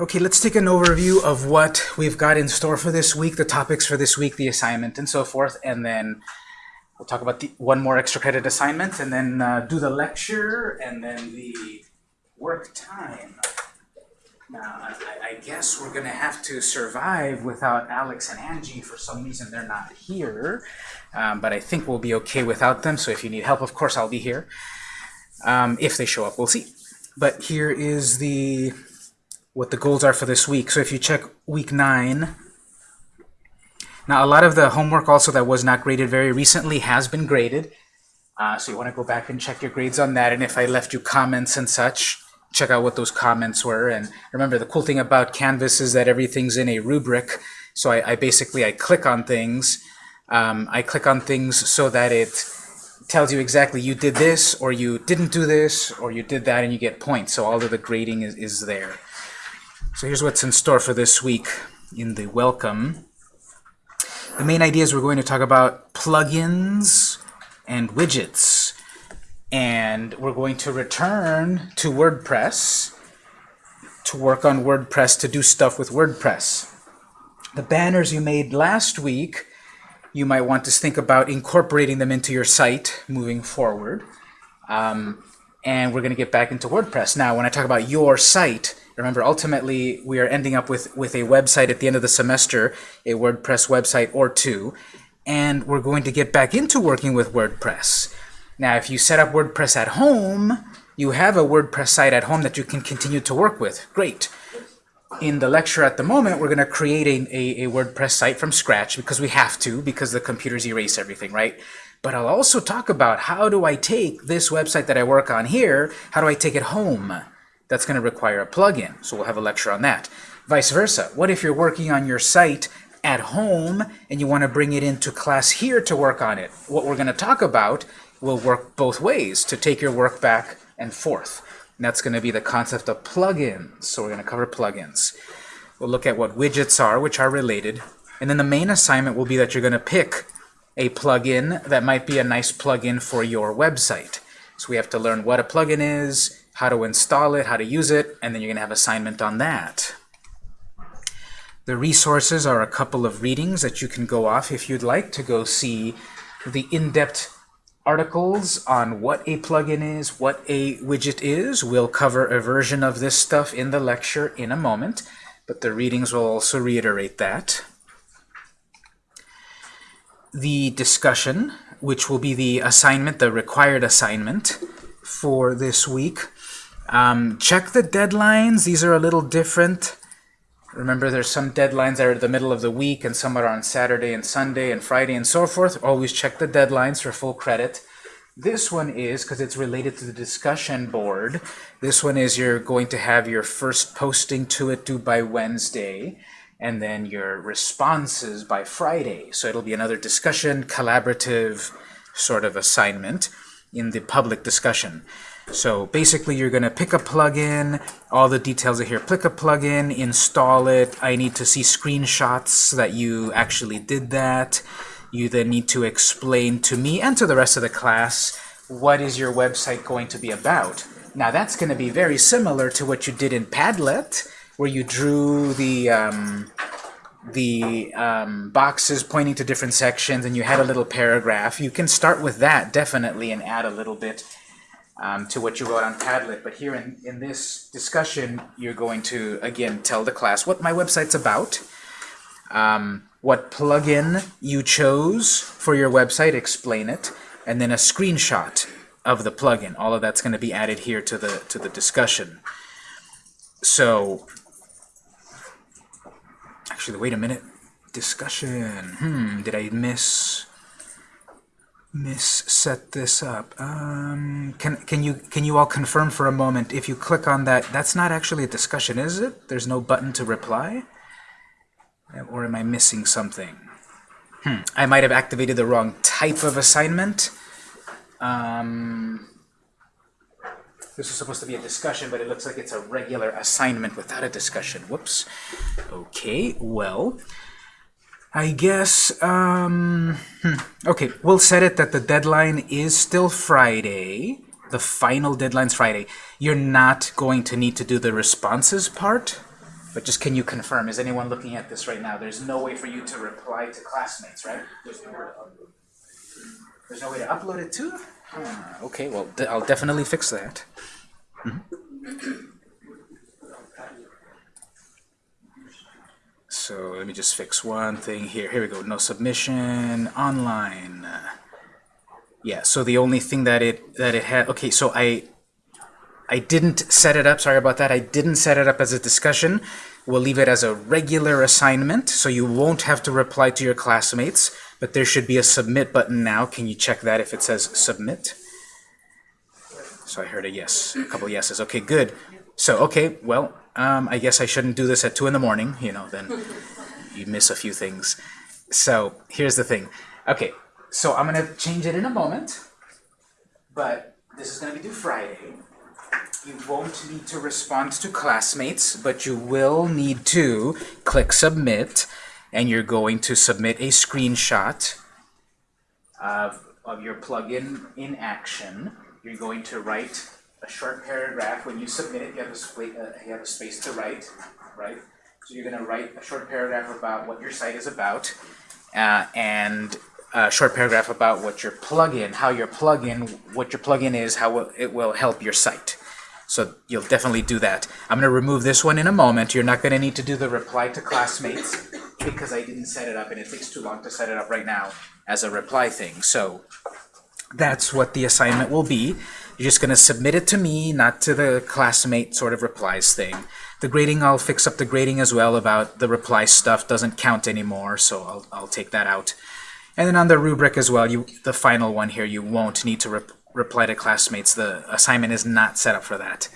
Okay, let's take an overview of what we've got in store for this week, the topics for this week, the assignment, and so forth, and then we'll talk about the, one more extra credit assignment, and then uh, do the lecture, and then the work time. Now, I, I guess we're going to have to survive without Alex and Angie. For some reason, they're not here, um, but I think we'll be okay without them, so if you need help, of course, I'll be here. Um, if they show up, we'll see. But here is the what the goals are for this week. So if you check week 9, now a lot of the homework also that was not graded very recently has been graded. Uh, so you want to go back and check your grades on that. And if I left you comments and such, check out what those comments were. And remember, the cool thing about Canvas is that everything's in a rubric. So I, I basically, I click on things. Um, I click on things so that it tells you exactly you did this, or you didn't do this, or you did that, and you get points. So all of the grading is, is there. So here's what's in store for this week in the welcome. The main idea is we're going to talk about plugins and widgets. And we're going to return to WordPress to work on WordPress, to do stuff with WordPress. The banners you made last week, you might want to think about incorporating them into your site moving forward. Um, and we're going to get back into WordPress. Now, when I talk about your site, Remember, ultimately, we are ending up with, with a website at the end of the semester, a WordPress website or two, and we're going to get back into working with WordPress. Now, if you set up WordPress at home, you have a WordPress site at home that you can continue to work with. Great. In the lecture at the moment, we're going to create a, a, a WordPress site from scratch because we have to, because the computers erase everything, right? But I'll also talk about how do I take this website that I work on here, how do I take it home? that's going to require a plugin. So we'll have a lecture on that. Vice versa. What if you're working on your site at home and you want to bring it into class here to work on it? What we're going to talk about will work both ways to take your work back and forth. And that's going to be the concept of plugins. So we're going to cover plugins. We'll look at what widgets are, which are related. And then the main assignment will be that you're going to pick a plugin that might be a nice plugin for your website. So we have to learn what a plugin is, how to install it, how to use it, and then you're going to have assignment on that. The resources are a couple of readings that you can go off if you'd like to go see the in-depth articles on what a plugin is, what a widget is. We'll cover a version of this stuff in the lecture in a moment, but the readings will also reiterate that. The discussion, which will be the assignment, the required assignment for this week, um, check the deadlines. These are a little different. Remember, there's some deadlines that are the middle of the week, and some are on Saturday and Sunday and Friday and so forth. Always check the deadlines for full credit. This one is, because it's related to the discussion board, this one is you're going to have your first posting to it due by Wednesday, and then your responses by Friday. So it'll be another discussion, collaborative sort of assignment in the public discussion. So basically you're going to pick a plugin, all the details are here. Pick a plugin, install it. I need to see screenshots that you actually did that. You then need to explain to me and to the rest of the class what is your website going to be about. Now that's going to be very similar to what you did in Padlet, where you drew the um, the um, boxes pointing to different sections and you had a little paragraph. You can start with that definitely and add a little bit um, to what you wrote on Padlet. But here in, in this discussion, you're going to, again, tell the class what my website's about, um, what plugin you chose for your website, explain it, and then a screenshot of the plugin. All of that's going to be added here to the, to the discussion. So, actually, wait a minute. Discussion. Hmm, did I miss miss set this up. Um, can can you can you all confirm for a moment if you click on that? That's not actually a discussion, is it? There's no button to reply, or am I missing something? Hmm. I might have activated the wrong type of assignment. Um, this is supposed to be a discussion, but it looks like it's a regular assignment without a discussion. Whoops. Okay, well, I guess, um, hmm, okay, we'll set it that the deadline is still Friday. The final deadline's Friday. You're not going to need to do the responses part But just can you confirm, is anyone looking at this right now? There's no way for you to reply to classmates, right? There's no way to upload it too? Huh, okay, well, I'll definitely fix that. Mhm. So let me just fix one thing here. Here we go. No submission online. Yeah. So the only thing that it that it had. Okay. So I I didn't set it up. Sorry about that. I didn't set it up as a discussion. We'll leave it as a regular assignment, so you won't have to reply to your classmates. But there should be a submit button now. Can you check that if it says submit? So I heard a yes, a couple yeses. Okay, good. So, okay, well, um, I guess I shouldn't do this at 2 in the morning, you know, then you miss a few things. So, here's the thing. Okay, so I'm going to change it in a moment, but this is going to be due Friday. You won't need to respond to classmates, but you will need to click submit, and you're going to submit a screenshot of, of your plugin in action. You're going to write a short paragraph. When you submit it, you have a, uh, you have a space to write, right? So you're going to write a short paragraph about what your site is about, uh, and a short paragraph about what your plugin, how your plugin, what your plugin is, how it will help your site. So you'll definitely do that. I'm going to remove this one in a moment. You're not going to need to do the reply to classmates because I didn't set it up and it takes too long to set it up right now as a reply thing. So that's what the assignment will be. You're just going to submit it to me, not to the classmate sort of replies thing. The grading, I'll fix up the grading as well about the reply stuff doesn't count anymore, so I'll, I'll take that out. And then on the rubric as well, you the final one here, you won't need to rep reply to classmates. The assignment is not set up for that.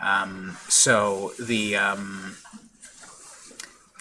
Um, so the um,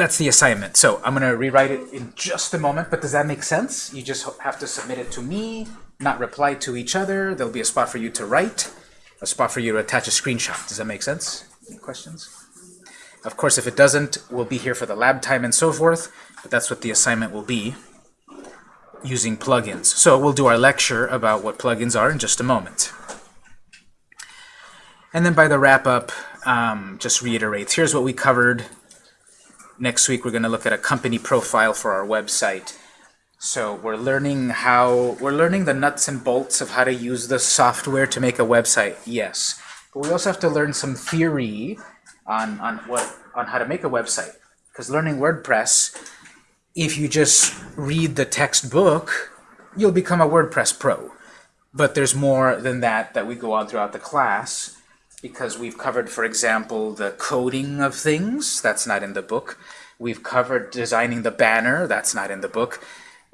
that's the assignment. So I'm going to rewrite it in just a moment, but does that make sense? You just have to submit it to me, not reply to each other. There'll be a spot for you to write, a spot for you to attach a screenshot. Does that make sense? Any questions? Of course, if it doesn't, we'll be here for the lab time and so forth, but that's what the assignment will be using plugins. So we'll do our lecture about what plugins are in just a moment. And then by the wrap-up, um, just reiterates, here's what we covered. Next week we're going to look at a company profile for our website. So we're learning how, we're learning the nuts and bolts of how to use the software to make a website, yes. But we also have to learn some theory on, on, what, on how to make a website. Because learning WordPress, if you just read the textbook, you'll become a WordPress pro. But there's more than that that we go on throughout the class because we've covered, for example, the coding of things. That's not in the book. We've covered designing the banner. That's not in the book.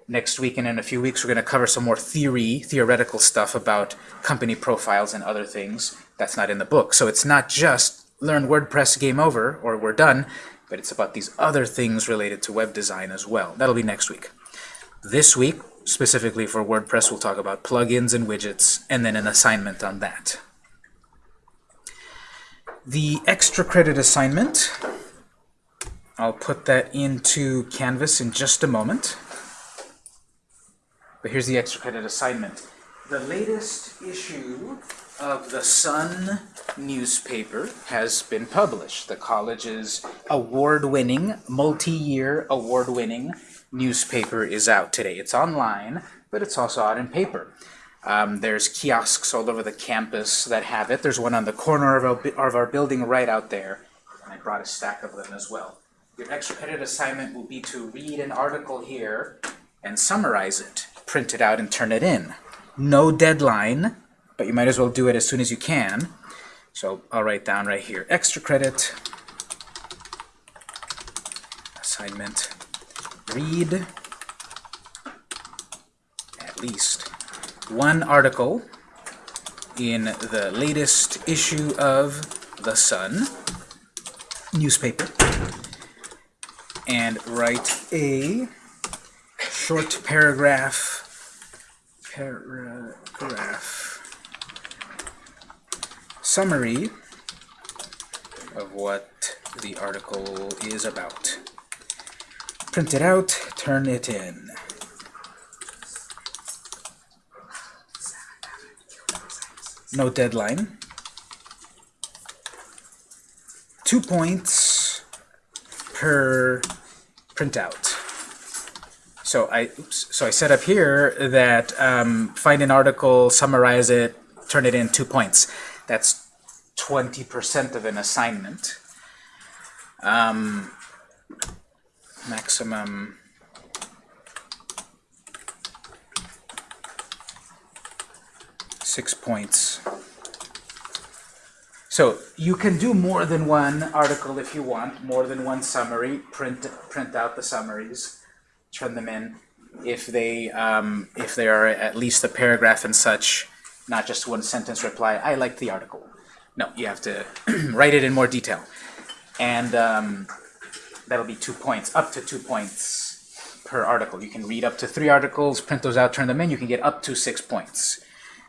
Next week and in a few weeks, we're going to cover some more theory, theoretical stuff about company profiles and other things. That's not in the book. So it's not just learn WordPress, game over, or we're done, but it's about these other things related to web design as well. That'll be next week. This week, specifically for WordPress, we'll talk about plugins and widgets, and then an assignment on that. The extra credit assignment, I'll put that into Canvas in just a moment. But here's the extra credit assignment. The latest issue of the Sun newspaper has been published. The college's award-winning, multi-year award-winning newspaper is out today. It's online, but it's also out in paper. Um, there's kiosks all over the campus that have it. There's one on the corner of our, of our building right out there, and I brought a stack of them as well. Your extra credit assignment will be to read an article here and summarize it, print it out and turn it in. No deadline, but you might as well do it as soon as you can. So I'll write down right here, extra credit, assignment, read at least one article in the latest issue of The Sun newspaper and write a short paragraph paragraph summary of what the article is about. Print it out, turn it in. No deadline. Two points per printout. So I, oops, so I set up here that um, find an article, summarize it, turn it in two points. That's 20% of an assignment. Um, maximum six points. So you can do more than one article if you want, more than one summary, print, print out the summaries, turn them in. If they, um, if they are at least a paragraph and such, not just one sentence reply, I like the article. No, you have to write it in more detail. And um, that'll be two points, up to two points per article. You can read up to three articles, print those out, turn them in, you can get up to six points.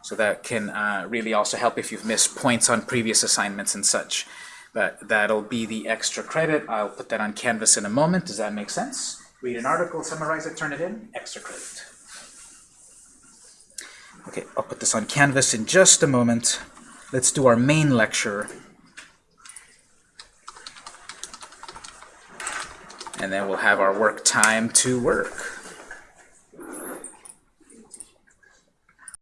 So that can uh, really also help if you've missed points on previous assignments and such. But that'll be the extra credit. I'll put that on Canvas in a moment. Does that make sense? Read an article, summarize it, turn it in, extra credit. Okay, I'll put this on Canvas in just a moment. Let's do our main lecture. And then we'll have our work time to work.